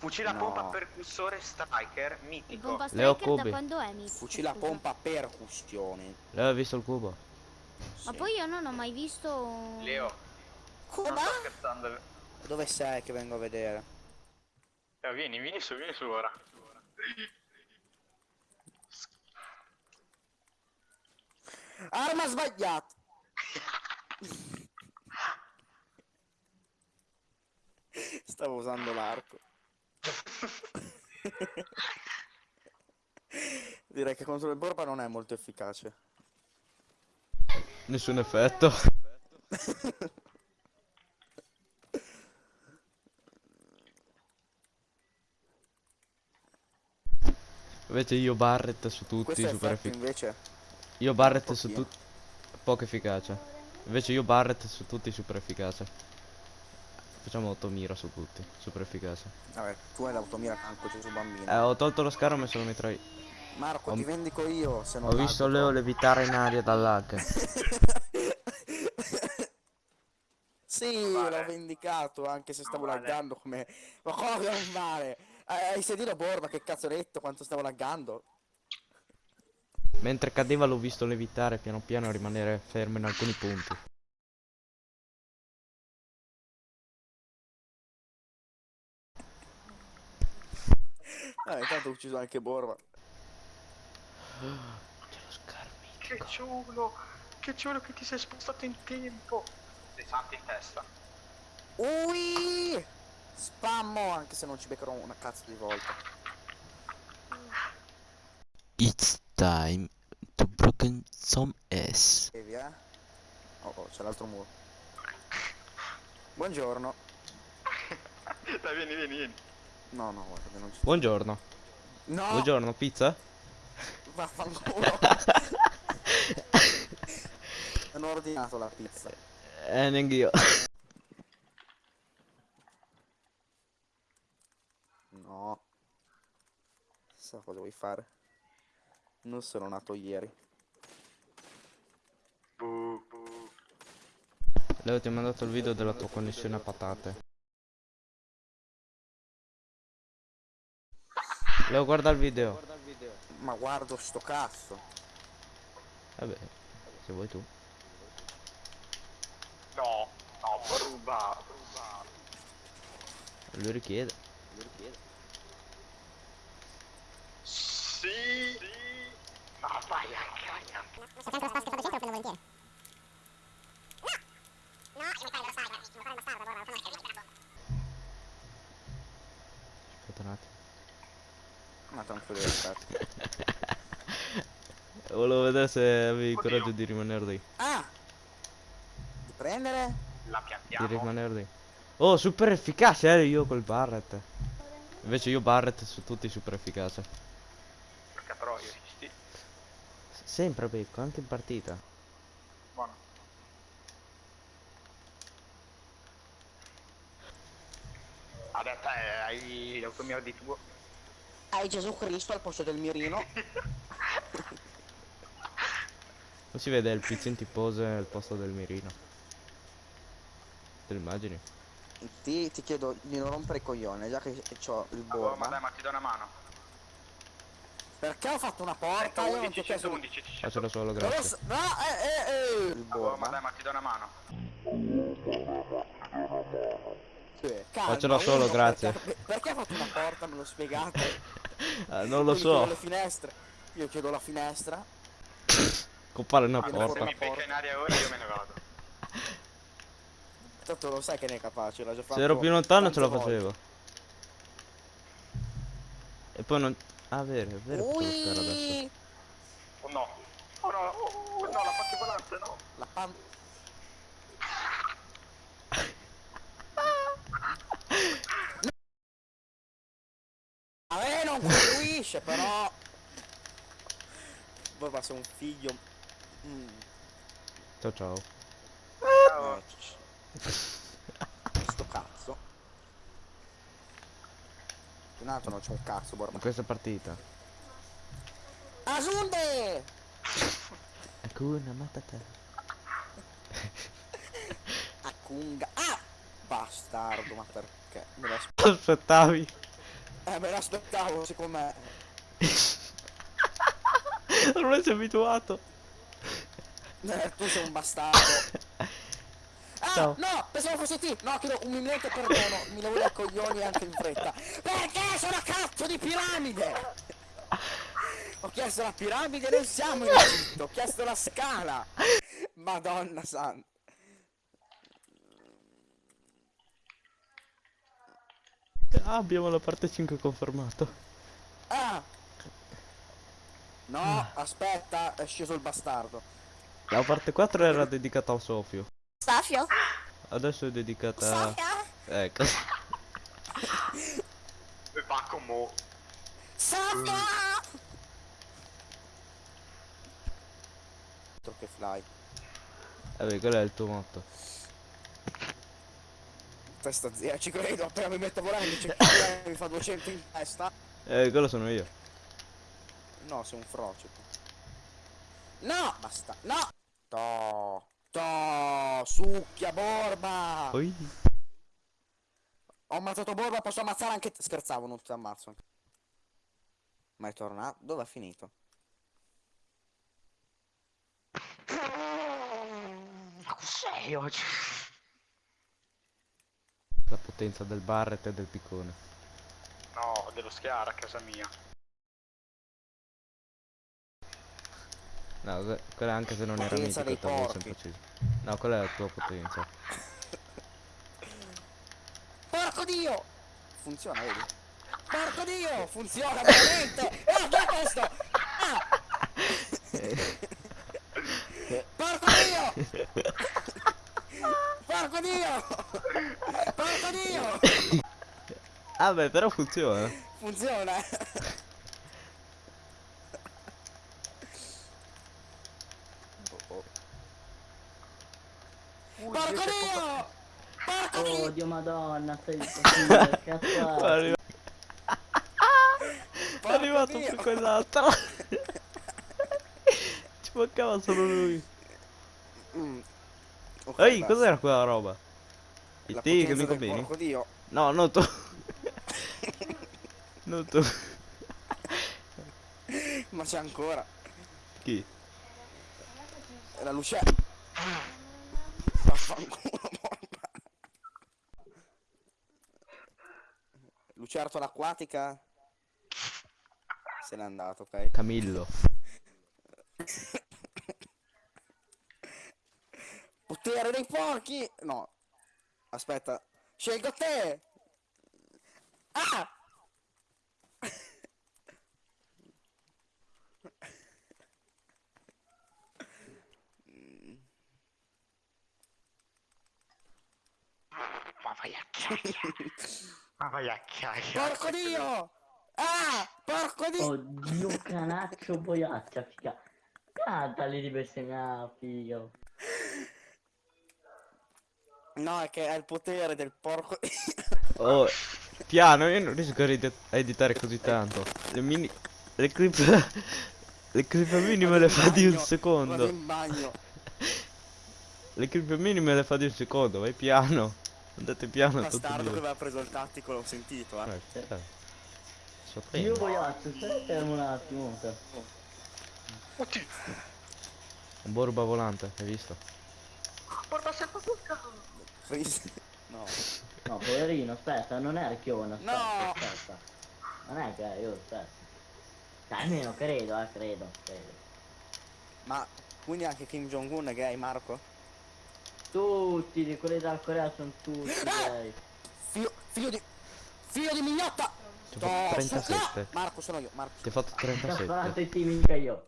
Fucile a No. pompa percussore striker mitico. pompa Leo striker da quando è mitico? Fucile a pompa percussione. Lei ha visto il cubo? Ma Sì. poi io non ho mai visto... Leo, Come? Dove sei che vengo a vedere? Leo, vieni, vieni su, vieni su ora. Arma sbagliata! Stavo usando l'arco. Direi che contro il Borba non è molto efficace. Nessun effetto. Invece io Barret su tutti Questo super efficace. Io Barret su tutti poco efficace. Invece io Barret su tutti super efficace. Facciamo 8 mira su tutti, super efficace. Vabbè, tu hai l'automira tanto Gesù bambino. Eh, ho tolto lo schermo e me sono mitrai. Marco, ho- ti vendico io se non Ho visto Leo levitare in aria dall'hack. Sì, Vale. l'ho vendicato anche se stavo Vale. laggando come... Ma come non vale? Eh, Hai sentito Borba che cazzo ho detto quanto stavo laggando? Mentre cadeva l'ho visto levitare piano piano e rimanere fermo in alcuni punti. Eh, intanto ho ucciso anche Borba. C'è lo schermo. Che ciulo, che ciulo che ti sei spostato in tempo. Sei santo in testa. Ui! Spammo anche se non ci beccherò una cazzo di volta. It's time to broken some ass. E via. Oh, oh, c'è l'altro muro. Buongiorno. Dai, vieni, vieni, vieni. No, no, guarda, non ci... Buongiorno. No! Buongiorno, pizza? Vaffanculo. non ho ordinato la pizza. Eh, neanche io. No. So cosa vuoi fare. Non sono nato ieri. Leo ti ho mandato il video della tua connessione a patate. Leo guarda il video. Ma guardo sto cazzo. Vabbè, se vuoi tu. No, no, ruba, ruba. Lui richiede. Sì. Ma vai a cagare. Aspetta un attimo. Ma tranquillo aspetta. Volevo vedere se avevi il Oddio. coraggio di rimanere lì. Ah! Di prendere? La Di piantiamo. rimanere lì. Oh, super efficace eh, io col Barret. Invece io Barret su tutti super efficace. Perché però io resisti. Sempre becco, anche in partita. Buono. Adesso eh, hai l'automira di tuo. Hai Gesù Cristo al posto del mirino. Non si vede il pizzin pose al posto del mirino. Te lo immagini? Ti, ti chiedo di non rompere i coglioni, già che ho il Oh, ma dai, borba. ma ti do una mano. Perché ho fatto una porta? Io non ti ho 111, chiesto... 111, ci Faccialo solo, grazie. No, eh, eh, eh. Il Oh, ma dai, ma ti do una mano. Sì, calma, Faccelo uno, solo, grazie. Perché, perché ha fatto una porta? Me lo spiegate? Ah, non lo so. Le finestre. Io chiedo la finestra. Compare una Se porta. mi becca in aria ora io me ne vado. Tanto lo sai che ne è capace, l'ha già fatto. Se ero più lontano ce la volte. facevo. E poi non... Ah, vero, è vero. Ui! Oh no. Oh no, oh, no, la faccio volante, no. La pan... A me non contribuisce, però... Voi sei un figlio... Mm, Ciao ciao. Ciao. eh, Sto cazzo. Un altro non c'è un cazzo, borba. In questa partita. Asunde! Hakuna Matata. Acunga. Ah! Bastardo, ma perché? Me lo asp- Aspettavi. Eh, me l'aspettavo, secondo me. Ormai sei abituato. Eh, tu sei un bastardo. Ah, Ciao. no, pensavo fosse te. No, chiedo un umilmente perdono. Mi lavoro i coglioni anche in fretta. Perché sono a cazzo di piramide? Ho chiesto la piramide, non siamo in Egitto. Ho chiesto la scala. Madonna santa. Ah, abbiamo la parte 5 confermato. Ah! No, aspetta, è sceso il bastardo. La parte 4 era dedicata a Sofio. Safio? Adesso è dedicata... Safia? Ecco. E va con mo. Safia! Che fly. Vabbè, quello è il tuo motto. Testa zia, ci credo, appena mi metto a volare mi, c'è- mi fa 200 in testa. Eh, quello sono io. No, sei un frocio. No! Basta. No! To! To! Succhia Borba! Poi... Ho ammazzato Borba, posso ammazzare anche te. Scherzavo, non ti ammazzo. Ma è tornato? Dove ha finito? Ma cos'è oggi? La potenza del Barret e del piccone. No, dello schiara a casa mia. No, que- quella anche se non era Potenza mitico, dei t'avevo sempre ucciso. No, quella è la tua potenza. Porco Dio! Funziona, vedi? Porco Dio! Funziona veramente! Guarda questo! Ah! Porco Dio! Porco Dio! Porco Dio! Ah beh, però funziona. Funziona! Oh, oh. Porco Dio! Porco Dio! Oddio madonna, stai così, cazzo È arrivato Dio! su quell'altro. Ci mancava solo lui. Mm. Ok, Ehi, cos'era quella roba? Il La te che mi? Porco Dio! No, non tu. non tu. Ma c'è ancora! Chi? La luce. Vaffanculo, bomba. Lucertola acquatica. Se n'è andato, ok? Camillo. Potere dei porchi! No. Aspetta. Scelgo te! Ah! Ma vai a chiaia. Ma vai a chiaia. Porco dio! Ah! Porco dio! Oddio canaccio boiaccia, figa. Cantali di bestemmia, figa. No, è che è il potere del porco Oh, piano, io non riesco a edi- a editare così tanto. Le mini... Le clip... Le clip minime le fa di un Vado secondo. in bagno. Le clip minime le fa di un secondo, vai piano. Andate piano e Bastardo che aveva preso il tattico, l'ho sentito, eh. Eh, eh. So Io prendo. boiaccio, stai fermo un attimo. Oddio. Un borba volante, hai visto? Porta sempre tutta. No. No, poverino, aspetta, non è archione, aspetta, No! aspetta. Non è che io aspetta. Dai, almeno credo, eh, credo, credo. Ma quindi anche Kim Jong-un è gay, Marco? Tutti di quelli dal Corea sono tutti gay. Figlio, figlio di... Figlio di mignotta! Ti ho fatto No, su- 37. no! Marco sono io, Marco. Ti ho fatto Ti ho sparato 37. i team io.